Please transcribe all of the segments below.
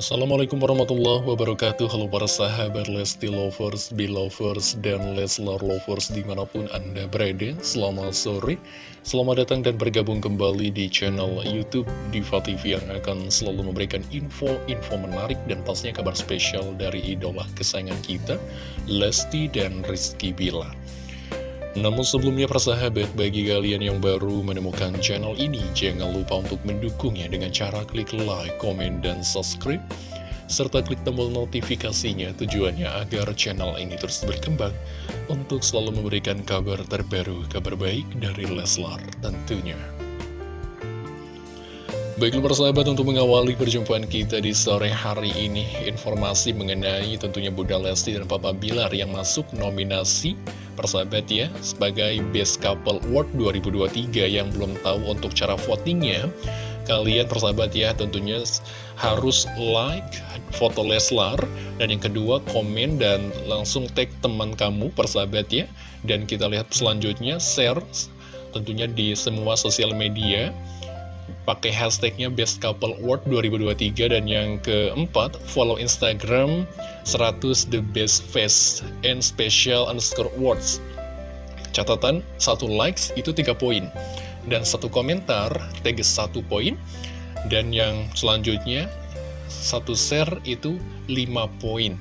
Assalamualaikum warahmatullahi wabarakatuh. Halo para sahabat Lesti Lovers, Belovers, dan Leslar Lovers di mana pun anda berada. Selamat sore, selamat datang dan bergabung kembali di channel Youtube Diva TV Yang akan selalu memberikan info-info menarik dan pastinya kabar spesial dari idola kesayangan kita Lesti dan Rizky Bilar namun sebelumnya persahabat, bagi kalian yang baru menemukan channel ini, jangan lupa untuk mendukungnya dengan cara klik like, komen, dan subscribe. Serta klik tombol notifikasinya tujuannya agar channel ini terus berkembang untuk selalu memberikan kabar terbaru, kabar baik dari Leslar tentunya. Baiklah persahabat untuk mengawali perjumpaan kita di sore hari ini Informasi mengenai tentunya Bunda Lesti dan Papa Bilar yang masuk nominasi persahabat ya sebagai Best Couple Award 2023 yang belum tahu untuk cara votingnya. Kalian persahabat ya tentunya harus like foto Leslar dan yang kedua komen dan langsung tag teman kamu persahabat ya. Dan kita lihat selanjutnya share tentunya di semua sosial media pakai hashtagnya Best Couple Award 2023 dan yang keempat follow Instagram 100 The Best Face and Special underscore Awards. Catatan satu likes itu tiga poin. Dan satu komentar tag satu poin. Dan yang selanjutnya satu share itu 5 poin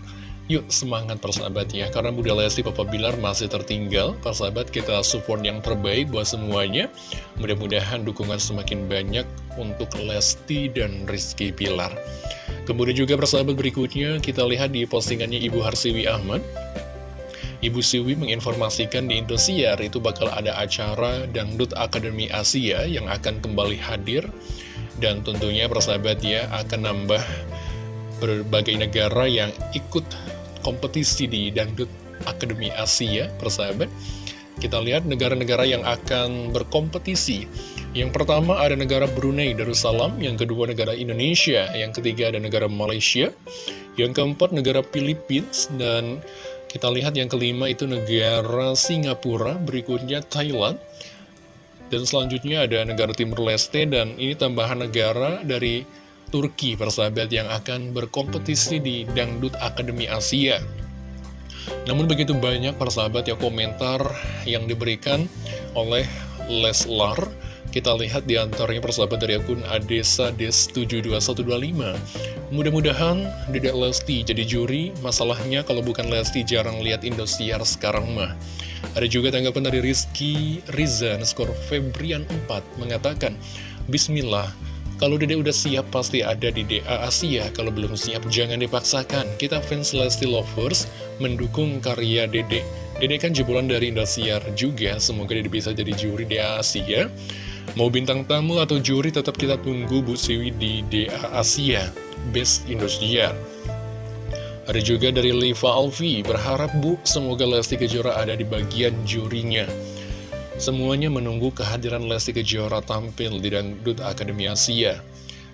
Yuk semangat persahabat ya. Karena Bunda Lesti Papa Bilar masih tertinggal Persahabat kita support yang terbaik buat semuanya. Mudah-mudahan dukungan semakin banyak Untuk Lesti dan Rizky Bilar Kemudian juga persahabat berikutnya Kita lihat di postingannya Ibu Harsiwi Ahmad. Ibu Siwi menginformasikan di Indosiar itu bakal ada acara Dangdut Akademi Asia yang akan kembali hadir. Dan tentunya persahabat ya akan nambah berbagai negara yang ikut kompetisi di Dangdut Akademi Asia, persahabat. Kita lihat negara-negara yang akan berkompetisi. Yang pertama ada negara Brunei Darussalam, yang kedua negara Indonesia, yang ketiga ada negara Malaysia, yang keempat negara Philippines, dan kita lihat yang kelima itu negara Singapura, berikutnya Thailand, dan selanjutnya ada negara Timur Leste, dan ini tambahan negara dari Turki persahabat yang akan berkompetisi di Dangdut Akademi Asia. Namun begitu banyak persahabat ya komentar yang diberikan oleh Leslar kita lihat di antaranya persahabat dari akun Adesa Des 72125 Mudah-mudahan Dedek Lesti jadi juri Masalahnya kalau bukan Lesti jarang lihat Indosiar sekarang mah. Ada juga tanggapan dari Rizky Rizan skor Febrian 4 Mengatakan Bismillah kalau Dede udah siap pasti ada di DA Asia, kalau belum siap jangan dipaksakan. Kita fans Lesti Lovers mendukung karya Dede. Dede kan jebolan dari Indosiar juga, semoga Dede bisa jadi juri DA Asia. Mau bintang tamu atau juri tetap kita tunggu Bu Siwi di DA Asia, Best Indosiar. Ada juga dari Liva Alfi, berharap Bu, semoga Lesti Kejora ada di bagian jurinya. Semuanya menunggu kehadiran Lesti Kejora tampil di Dangdut Akademi Asia.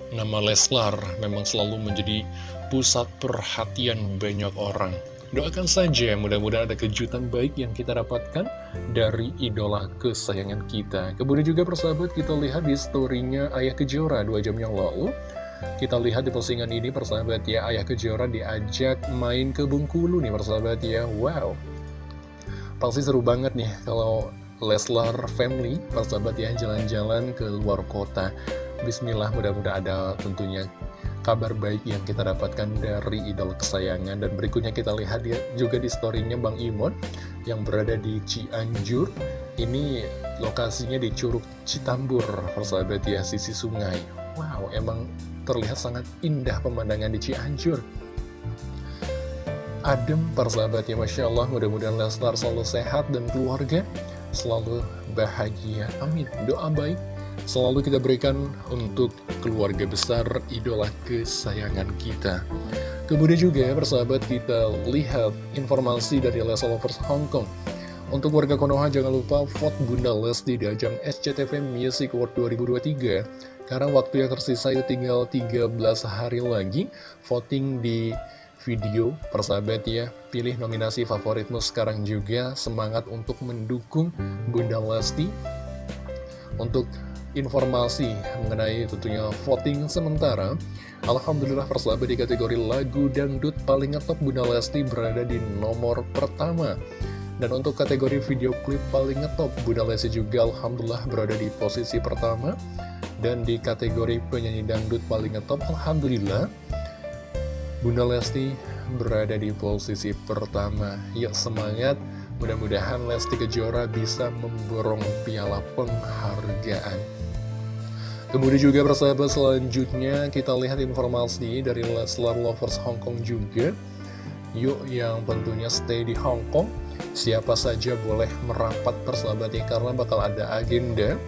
Nama Leslar memang selalu menjadi pusat perhatian banyak orang. Doakan saja mudah-mudahan ada kejutan baik yang kita dapatkan dari idola kesayangan kita. Kemudian juga persahabat kita lihat di storynya Ayah Kejora dua jam yang lalu. Kita lihat di postingan ini persahabat ya Ayah Kejora diajak main ke Bengkulu nih persahabat ya. Wow. Pasti seru banget nih kalau Leslar Family, persahabat ya, jalan-jalan ke luar kota. Bismillah, mudah-mudahan ada tentunya kabar baik yang kita dapatkan dari idol kesayangan. Dan berikutnya kita lihat ya, juga di storynya Bang Imon yang berada di Cianjur. Ini lokasinya di Curug Citambur, persahabat ya, sisi sungai. Wow, emang terlihat sangat indah pemandangan di Cianjur adem persahabat ya Masya Allah mudah-mudahan Leslar selalu sehat dan keluarga selalu bahagia. Amin. Doa baik selalu kita berikan untuk keluarga besar idola kesayangan kita. Kemudian juga persahabat kita lihat informasi dari Lesa Lovers Hong Kong. Untuk warga Konoha jangan lupa vote Bunda Lesti di ajang SCTV Music Award 2023 Karena waktu yang tersisa itu tinggal 13 hari lagi Voting di video persahabat ya Pilih nominasi favoritmu sekarang juga. Semangat untuk mendukung Bunda Lesti. Untuk informasi mengenai tentunya voting sementara Alhamdulillah persahabat di kategori lagu dangdut paling ngetop Bunda Lesti berada di nomor pertama. Dan untuk kategori video klip paling ngetop Bunda Lesti juga Alhamdulillah berada di posisi pertama. Dan di kategori penyanyi dangdut paling ngetop Alhamdulillah Bunda Lesti berada di posisi pertama Yuk semangat Mudah-mudahan Lesti Kejora bisa memborong piala penghargaan. Kemudian juga persahabat selanjutnya kita lihat informasi dari Leslar Lovers Hong Kong juga. Yuk yang tentunya stay di Hong Kong, siapa saja boleh merapat persahabatnya karena bakal ada agenda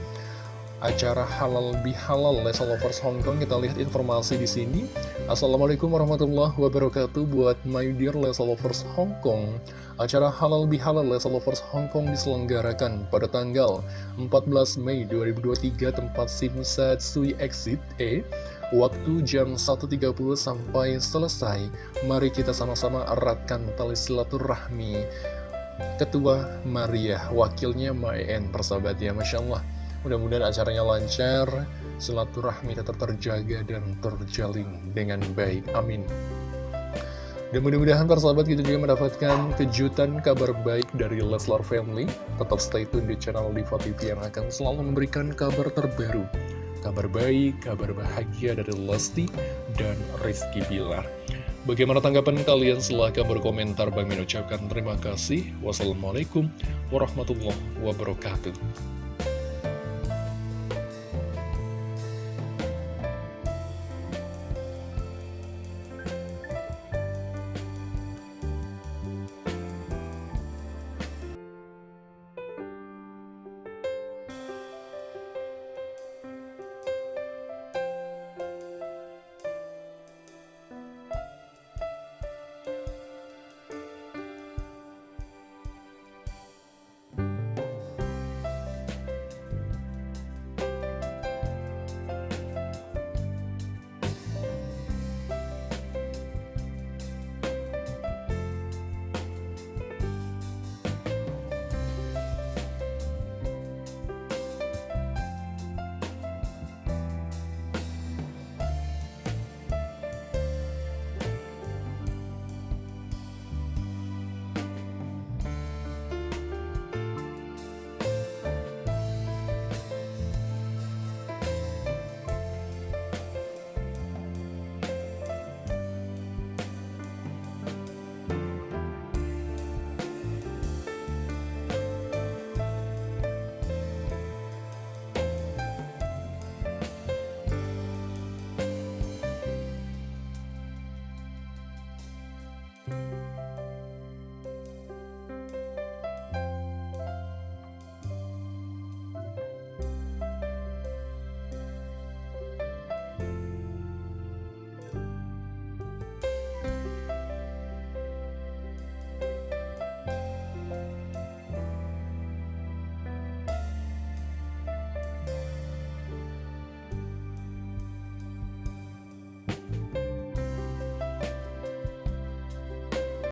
acara halal bihalal Lesa Lovers Hong Kong. Kita lihat informasi di sini. Assalamualaikum warahmatullahi wabarakatuh buat my dear Lesa Lovers Hong Kong. Acara halal bihalal Lesa Lovers Hong Kong diselenggarakan pada tanggal 14 Mei 2023 tempat Simsat Sui Exit E. Waktu jam 1.30 sampai selesai. Mari kita sama-sama eratkan tali silaturahmi. Ketua Maria, wakilnya Mayen, persahabat ya, Masya Allah. Mudah-mudahan acaranya lancar, silaturahmi tetap terjaga dan terjalin dengan baik. Amin. Dan mudah-mudahan persahabat kita juga mendapatkan kejutan kabar baik dari Leslar Family. Tetap stay tune di channel Diva TV yang akan selalu memberikan kabar terbaru. Kabar baik, kabar bahagia dari Lesti dan Rizky Bilar. Bagaimana tanggapan kalian? Silahkan berkomentar. Bang ucapkan terima kasih. Wassalamualaikum warahmatullahi wabarakatuh.